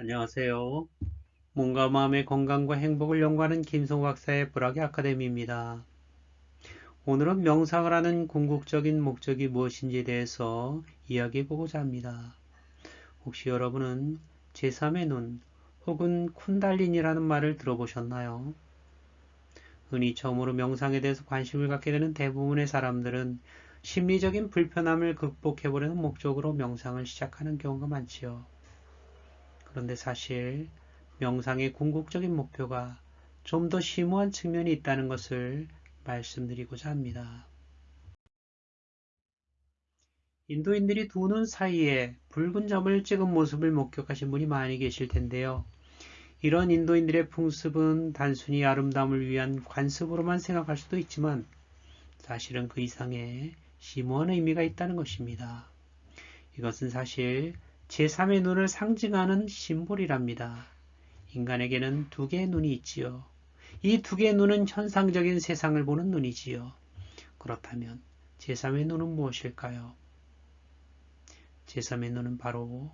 안녕하세요. 몸과 마음의 건강과 행복을 연구하는 김성 박사의 불학의 아카데미입니다. 오늘은 명상을 하는 궁극적인 목적이 무엇인지에 대해서 이야기해보고자 합니다. 혹시 여러분은 제3의 눈 혹은 쿤달린이라는 말을 들어보셨나요? 흔히 처음으로 명상에 대해서 관심을 갖게 되는 대부분의 사람들은 심리적인 불편함을 극복해보려는 목적으로 명상을 시작하는 경우가 많지요. 그런데 사실 명상의 궁극적인 목표가 좀 더 심오한 측면이 있다는 것을 말씀드리고자 합니다. 인도인들이 두 눈 사이에 붉은 점을 찍은 모습을 목격하신 분이 많이 계실 텐데요. 이런 인도인들의 풍습은 단순히 아름다움을 위한 관습으로만 생각할 수도 있지만 사실은 그 이상의 심오한 의미가 있다는 것입니다. 이것은 사실 제3의 눈을 상징하는 심볼이랍니다. 인간에게는 두 개의 눈이 있지요. 이 두 개의 눈은 현상적인 세상을 보는 눈이지요. 그렇다면 제3의 눈은 무엇일까요? 제3의 눈은 바로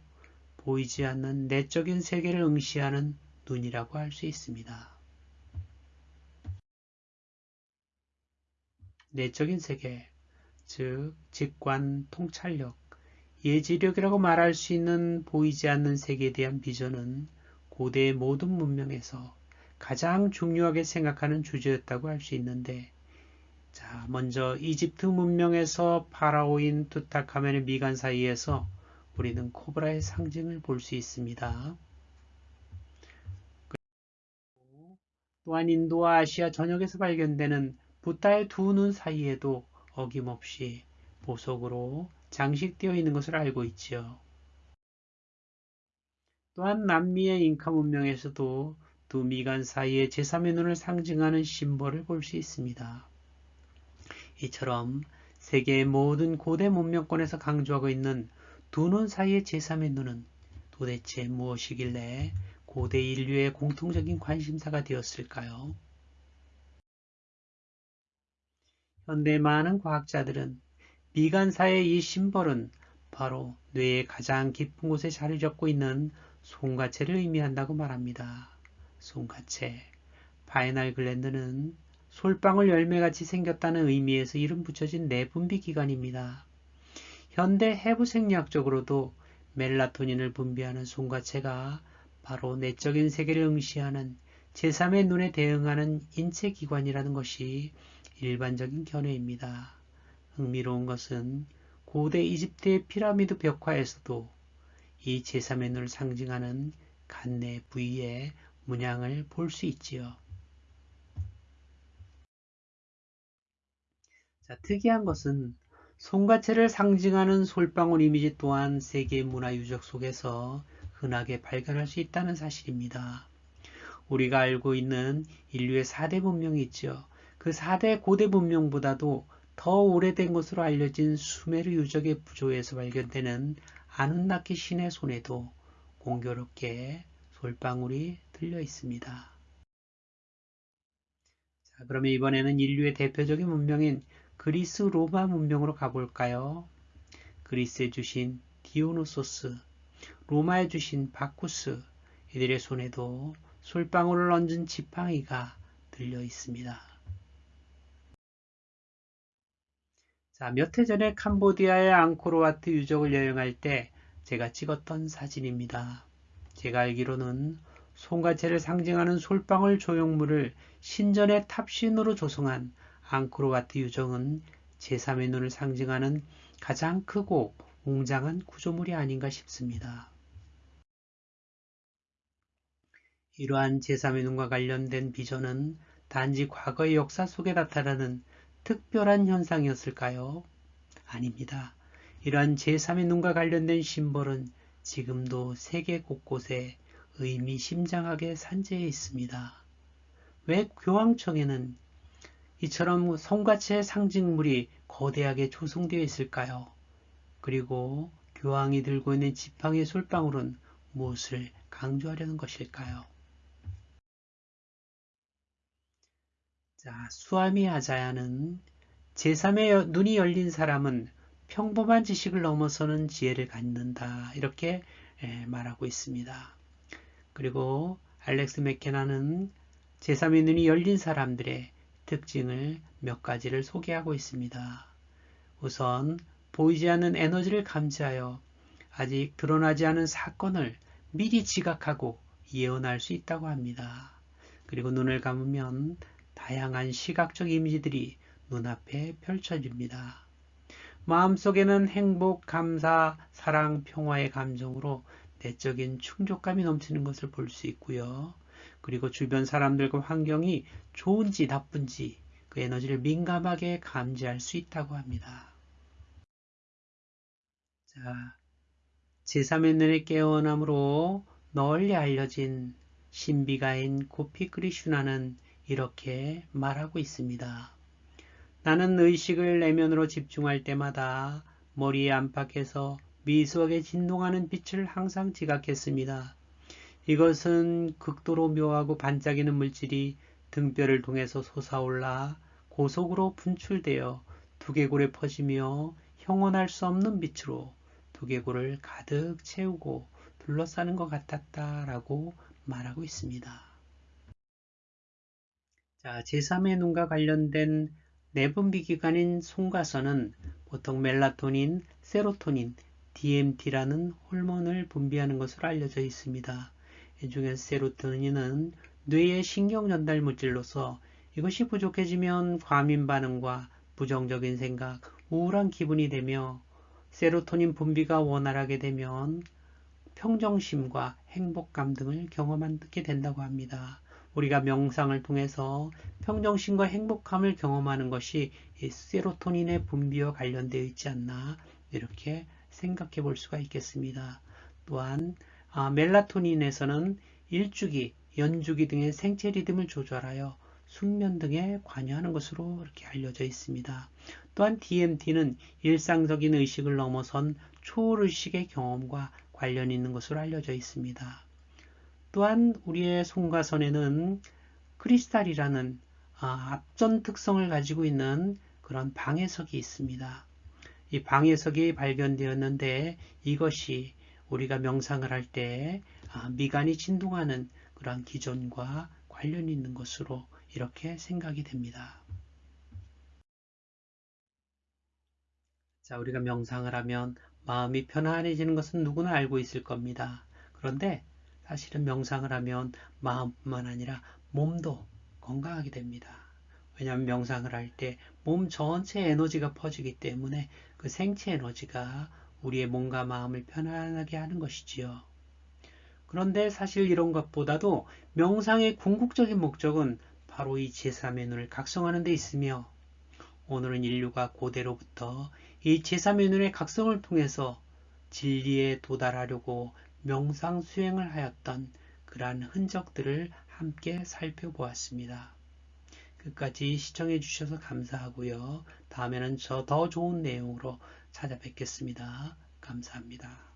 보이지 않는 내적인 세계를 응시하는 눈이라고 할 수 있습니다. 내적인 세계, 즉 직관, 통찰력, 예지력이라고 말할 수 있는 보이지 않는 세계에 대한 비전은 고대의 모든 문명에서 가장 중요하게 생각하는 주제였다고 할 수 있는데 자 먼저 이집트 문명에서 파라오인 투타카멘의 미간 사이에서 우리는 코브라의 상징을 볼 수 있습니다. 또한 인도와 아시아 전역에서 발견되는 부타의 두 눈 사이에도 어김없이 보석으로 장식되어 있는 것을 알고 있지요. 또한 남미의 잉카 문명에서도 두 미간 사이의 제3의 눈을 상징하는 심벌을 볼 수 있습니다. 이처럼 세계의 모든 고대 문명권에서 강조하고 있는 두 눈 사이의 제3의 눈은 도대체 무엇이길래 고대 인류의 공통적인 관심사가 되었을까요? 현대 많은 과학자들은 미간 사이의 이 심벌은 바로 뇌의 가장 깊은 곳에 자리 잡고 있는 송과체를 의미한다고 말합니다. 송과체. Pineal gland는 솔방울 열매같이 생겼다는 의미에서 이름 붙여진 내분비 기관입니다. 현대 해부 생리학적으로도 멜라토닌을 분비하는 송가체가 바로 내적인 세계를 응시하는 제3의 눈에 대응하는 인체 기관이라는 것이 일반적인 견해입니다. 흥미로운 것은 고대 이집트의 피라미드 벽화에서도 이 제3의 눈을 상징하는 간내 부위의 문양을 볼 수 있지요. 자, 특이한 것은 송가체를 상징하는 솔방울 이미지 또한 세계 문화 유적 속에서 흔하게 발견할 수 있다는 사실입니다. 우리가 알고 있는 인류의 4대 문명이 있죠. 그 4대 고대 문명보다도 더 오래된 것으로 알려진 수메르 유적의 부조에서 발견되는 아눈나키 신의 손에도 공교롭게 솔방울이 들려 있습니다. 자, 그러면 이번에는 인류의 대표적인 문명인 그리스 로마 문명으로 가볼까요? 그리스에 주신 디오노소스, 로마에 주신 바쿠스, 이들의 손에도 솔방울을 얹은 지팡이가 들려 있습니다. 자, 몇 해 전에 캄보디아의 앙코르와트 유적을 여행할 때 제가 찍었던 사진입니다. 제가 알기로는 송가체를 상징하는 솔방울 조형물을 신전의 탑신으로 조성한 앙코르와트 유적은 제3의 눈을 상징하는 가장 크고 웅장한 구조물이 아닌가 싶습니다. 이러한 제3의 눈과 관련된 비전은 단지 과거의 역사 속에 나타나는 특별한 현상이었을까요? 아닙니다. 이러한 제3의 눈과 관련된 심벌은 지금도 세계 곳곳에 의미심장하게 산재해 있습니다. 왜 교황청에는 이처럼 성가체의 상징물이 거대하게 조성되어 있을까요? 그리고 교황이 들고 있는 지팡이 솔방울은 무엇을 강조하려는 것일까요? 자, 수아미 아자야는 제3의 눈이 열린 사람은 평범한 지식을 넘어서는 지혜를 갖는다. 이렇게 말하고 있습니다. 그리고 알렉스 맥케나는 제3의 눈이 열린 사람들의 특징을 몇 가지를 소개하고 있습니다. 우선 보이지 않는 에너지를 감지하여 아직 드러나지 않은 사건을 미리 지각하고 예언할 수 있다고 합니다. 그리고 눈을 감으면 다양한 시각적 이미지들이 눈앞에 펼쳐집니다. 마음속에는 행복, 감사, 사랑, 평화의 감정으로 내적인 충족감이 넘치는 것을 볼 수 있고요. 그리고 주변 사람들과 환경이 좋은지 나쁜지 그 에너지를 민감하게 감지할 수 있다고 합니다. 자, 제3의 눈의 깨어남으로 널리 알려진 신비가인 고피 크리슈나는 이렇게 말하고 있습니다. 나는 의식을 내면으로 집중할 때마다 머리의 안팎에서 미수하게 진동하는 빛을 항상 지각했습니다. 이것은 극도로 묘하고 반짝이는 물질이 등뼈를 통해서 솟아올라 고속으로 분출되어 두개골에 퍼지며 형언할 수 없는 빛으로 두개골을 가득 채우고 둘러싸는 것 같았다라고 말하고 있습니다. 자, 제3의 눈과 관련된 내분비 기관인 송가선은 보통 멜라토닌, 세로토닌, DMT라는 호르몬을 분비하는 것으로 알려져 있습니다. 이 중에 세로토닌은 뇌의 신경 전달 물질로서 이것이 부족해지면 과민 반응과 부정적인 생각, 우울한 기분이 되며 세로토닌 분비가 원활하게 되면 평정심과 행복감 등을 경험하게 된다고 합니다. 우리가 명상을 통해서 평정심과 행복함을 경험하는 것이 세로토닌의 분비와 관련되어 있지 않나 이렇게 생각해 볼 수가 있겠습니다. 또한 아, 멜라토닌에서는 일주기, 연주기 등의 생체 리듬을 조절하여 숙면 등에 관여하는 것으로 이렇게 알려져 있습니다. 또한 DMT는 일상적인 의식을 넘어선 초월의식의 경험과 관련 있는 것으로 알려져 있습니다. 또한 우리의 송가선에는 크리스탈이라는 아, 앞전 특성을 가지고 있는 그런 방해석이 있습니다. 이 방해석이 발견되었는데 이것이 우리가 명상을 할때 아, 미간이 진동하는 그런 기존과 관련이 있는 것으로 이렇게 생각이 됩니다. 자, 우리가 명상을 하면 마음이 편안해지는 것은 누구나 알고 있을 겁니다. 그런데 사실은 명상을 하면 마음뿐만 아니라 몸도 건강하게 됩니다. 왜냐하면 명상을 할 때 몸 전체 에너지가 퍼지기 때문에 그 생체 에너지가 우리의 몸과 마음을 편안하게 하는 것이지요. 그런데 사실 이런 것보다도 명상의 궁극적인 목적은 바로 이 제3의 눈을 각성하는 데 있으며 오늘은 인류가 고대로부터 이 제3의 눈의 각성을 통해서 진리에 도달하려고 명상 수행을 하였던 그러한 흔적들을 함께 살펴보았습니다. 끝까지 시청해 주셔서 감사하고요. 다음에는 저 더 좋은 내용으로 찾아뵙겠습니다. 감사합니다.